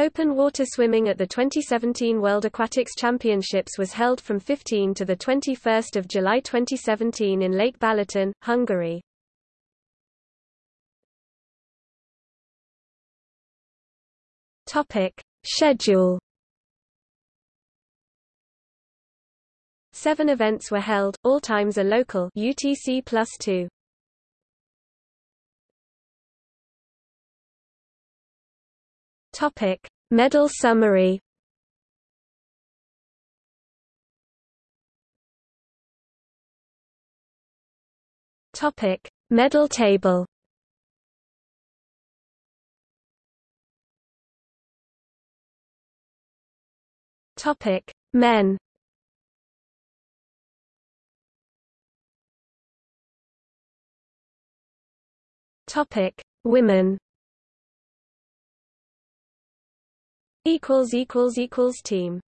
Open water swimming at the 2017 World Aquatics Championships was held from 15 to 21 July 2017 in Lake Balaton, Hungary. Schedule Seven events were held, all times are local UTC plus two. Topic: Medal summary. Topic: Medal table. Topic: Men. Topic: Women. Equals equals equals team